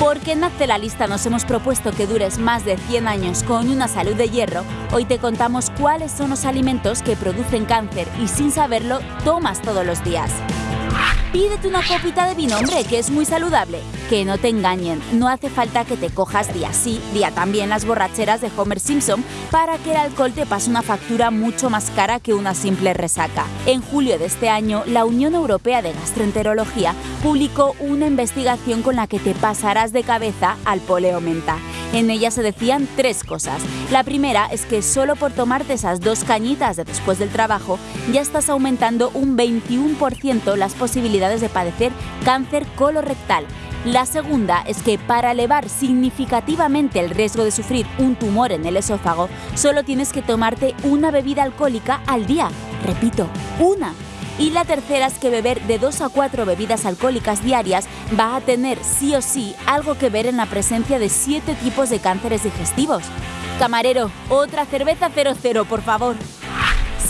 Porque en Hazte la Lista nos hemos propuesto que dures más de 100 años con una salud de hierro, hoy te contamos cuáles son los alimentos que producen cáncer y sin saberlo tomas todos los días. Pídete una copita de vino, hombre, que es muy saludable. Que no te engañen, no hace falta que te cojas día sí, día también las borracheras de Homer Simpson para que el alcohol te pase una factura mucho más cara que una simple resaca. En julio de este año, la Unión Europea de Gastroenterología publicó una investigación con la que te pasarás de cabeza al poleo menta. En ella se decían tres cosas. La primera es que solo por tomarte esas dos cañitas de después del trabajo ya estás aumentando un 21% las posibilidades de padecer cáncer colorectal. La segunda es que para elevar significativamente el riesgo de sufrir un tumor en el esófago, solo tienes que tomarte una bebida alcohólica al día. Repito, una. Y la tercera es que beber de 2 a 4 bebidas alcohólicas diarias va a tener sí o sí algo que ver en la presencia de 7 tipos de cánceres digestivos. Camarero, otra cerveza 00, por favor.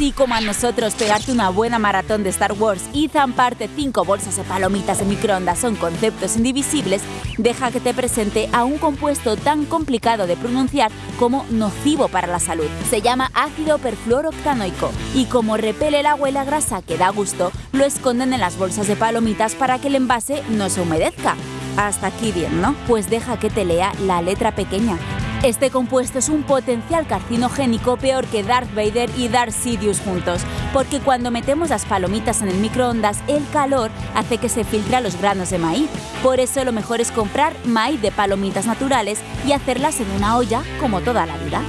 Si como a nosotros pegarte una buena maratón de Star Wars y zamparte 5 bolsas de palomitas de microondas son conceptos indivisibles, deja que te presente a un compuesto tan complicado de pronunciar como nocivo para la salud. Se llama ácido perfluoroctanoico y como repele el agua y la grasa que da gusto, lo esconden en las bolsas de palomitas para que el envase no se humedezca. Hasta aquí bien, ¿no? Pues deja que te lea la letra pequeña. Este compuesto es un potencial carcinogénico peor que Darth Vader y Darth Sidious juntos, porque cuando metemos las palomitas en el microondas, el calor hace que se filtre los granos de maíz. Por eso lo mejor es comprar maíz de palomitas naturales y hacerlas en una olla como toda la vida.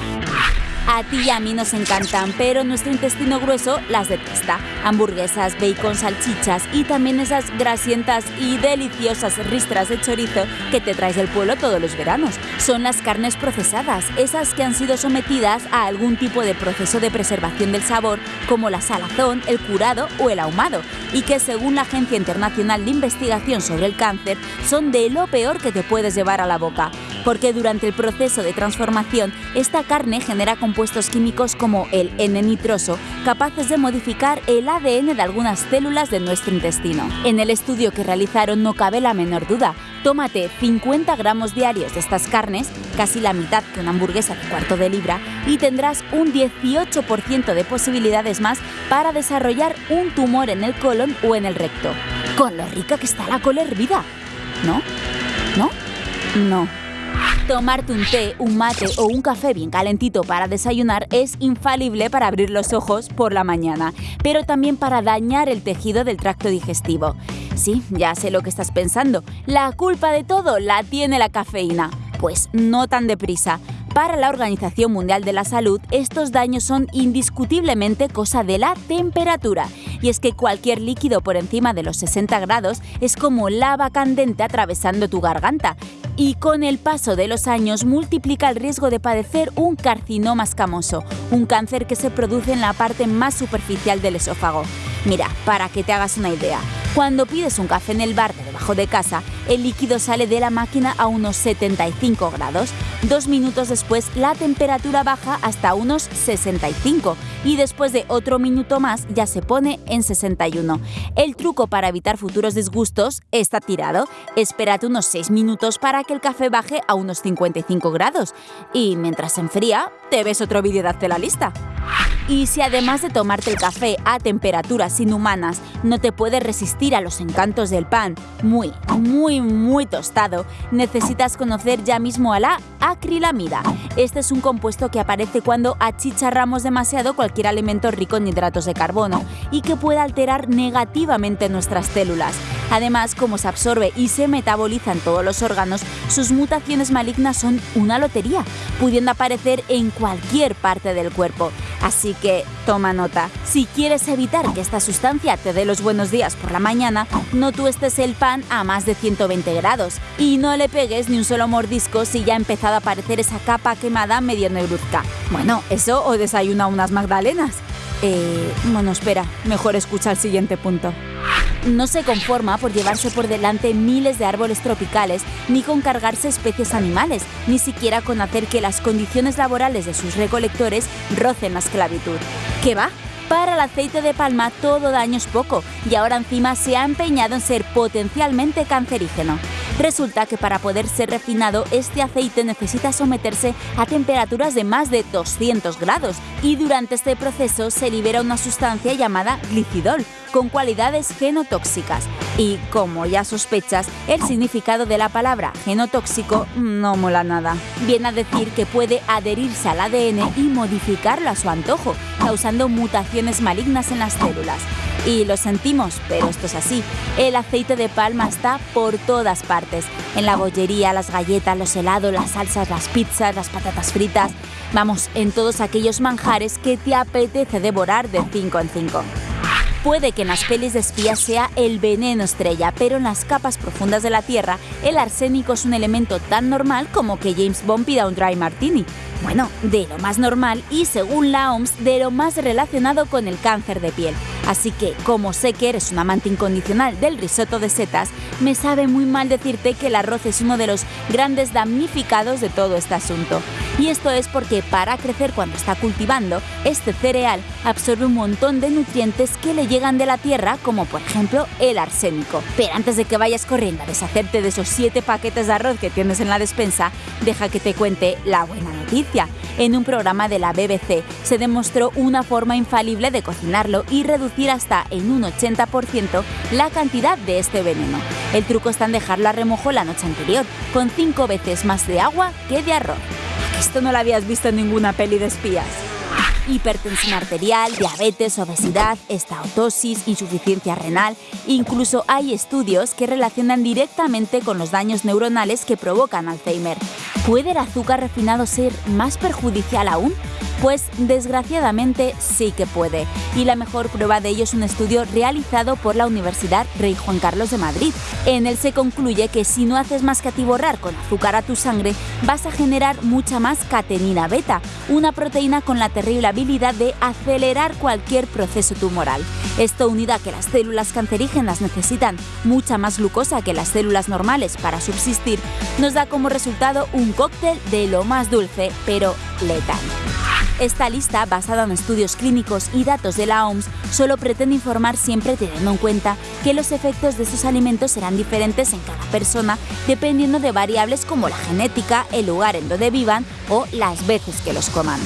A ti y a mí nos encantan, pero nuestro intestino grueso las detesta. Hamburguesas, bacon, salchichas y también esas grasientas y deliciosas ristras de chorizo que te traes del pueblo todos los veranos. Son las carnes procesadas, esas que han sido sometidas a algún tipo de proceso de preservación del sabor, como la salazón, el curado o el ahumado, y que según la Agencia Internacional de Investigación sobre el Cáncer, son de lo peor que te puedes llevar a la boca porque durante el proceso de transformación esta carne genera compuestos químicos como el N-nitroso, capaces de modificar el ADN de algunas células de nuestro intestino. En el estudio que realizaron no cabe la menor duda. Tómate 50 gramos diarios de estas carnes, casi la mitad que una hamburguesa de cuarto de libra, y tendrás un 18% de posibilidades más para desarrollar un tumor en el colon o en el recto. Con lo rica que está la cola hervida. ¿No? ¿No? No. Tomarte un té, un mate o un café bien calentito para desayunar es infalible para abrir los ojos por la mañana, pero también para dañar el tejido del tracto digestivo. Sí, ya sé lo que estás pensando. La culpa de todo la tiene la cafeína. Pues no tan deprisa. Para la Organización Mundial de la Salud, estos daños son indiscutiblemente cosa de la temperatura. Y es que cualquier líquido por encima de los 60 grados es como lava candente atravesando tu garganta y con el paso de los años multiplica el riesgo de padecer un carcinoma escamoso, un cáncer que se produce en la parte más superficial del esófago. Mira, para que te hagas una idea, cuando pides un café en el bar de debajo de casa, el líquido sale de la máquina a unos 75 grados. Dos minutos después, la temperatura baja hasta unos 65 y después de otro minuto más ya se pone en 61. El truco para evitar futuros disgustos está tirado. Espérate unos 6 minutos para que el café baje a unos 55 grados. Y mientras se enfría, te ves otro vídeo de Hazte la lista. Y si además de tomarte el café a temperaturas inhumanas no te puedes resistir a los encantos del pan muy, muy, tostado, necesitas conocer ya mismo a la acrilamida. Este es un compuesto que aparece cuando achicharramos demasiado cualquier alimento rico en hidratos de carbono y que puede alterar negativamente nuestras células. Además, como se absorbe y se metaboliza en todos los órganos, sus mutaciones malignas son una lotería, pudiendo aparecer en cualquier parte del cuerpo. Así que toma nota. Si quieres evitar que esta sustancia te dé los buenos días por la mañana, no tuestes el pan a más de 120 grados y no le pegues ni un solo mordisco si ya ha empezado a aparecer esa capa quemada medio negruzca. Bueno, eso o desayuna unas magdalenas. Eh, bueno, espera, mejor escucha el siguiente punto no se conforma por llevarse por delante miles de árboles tropicales, ni con cargarse especies animales, ni siquiera con hacer que las condiciones laborales de sus recolectores rocen la esclavitud. ¿Qué va? Para el aceite de palma todo daño es poco y ahora encima se ha empeñado en ser potencialmente cancerígeno. Resulta que para poder ser refinado, este aceite necesita someterse a temperaturas de más de 200 grados y durante este proceso se libera una sustancia llamada glicidol, con cualidades genotóxicas. Y como ya sospechas, el significado de la palabra genotóxico no mola nada. Viene a decir que puede adherirse al ADN y modificarlo a su antojo, causando mutaciones malignas en las células. Y lo sentimos, pero esto es así. El aceite de palma está por todas partes. En la bollería, las galletas, los helados, las salsas, las pizzas, las patatas fritas. Vamos, en todos aquellos manjares que te apetece devorar de 5 en 5. Puede que en las pelis de espías sea el veneno estrella, pero en las capas profundas de la Tierra, el arsénico es un elemento tan normal como que James Bond pida un dry martini. Bueno, de lo más normal y según la OMS, de lo más relacionado con el cáncer de piel. Así que, como sé que eres un amante incondicional del risotto de setas, me sabe muy mal decirte que el arroz es uno de los grandes damnificados de todo este asunto. Y esto es porque para crecer cuando está cultivando, este cereal absorbe un montón de nutrientes que le llegan de la tierra, como por ejemplo el arsénico. Pero antes de que vayas corriendo a deshacerte de esos 7 paquetes de arroz que tienes en la despensa, deja que te cuente la buena noticia. En un programa de la BBC se demostró una forma infalible de cocinarlo y reducir hasta en un 80% la cantidad de este veneno. El truco está en dejarlo a remojo la noche anterior, con 5 veces más de agua que de arroz. Esto no lo habías visto en ninguna peli de espías hipertensión arterial, diabetes, obesidad, estaotosis, insuficiencia renal. Incluso hay estudios que relacionan directamente con los daños neuronales que provocan Alzheimer. ¿Puede el azúcar refinado ser más perjudicial aún? Pues desgraciadamente sí que puede. Y la mejor prueba de ello es un estudio realizado por la Universidad Rey Juan Carlos de Madrid. En él se concluye que si no haces más que atiborrar con azúcar a tu sangre, vas a generar mucha más catenina beta, una proteína con la terrible habilidad de acelerar cualquier proceso tumoral. Esto unido a que las células cancerígenas necesitan mucha más glucosa que las células normales para subsistir, nos da como resultado un cóctel de lo más dulce, pero letal. Esta lista, basada en estudios clínicos y datos de la OMS, solo pretende informar siempre teniendo en cuenta que los efectos de estos alimentos serán diferentes en cada persona dependiendo de variables como la genética, el lugar en donde vivan o las veces que los coman.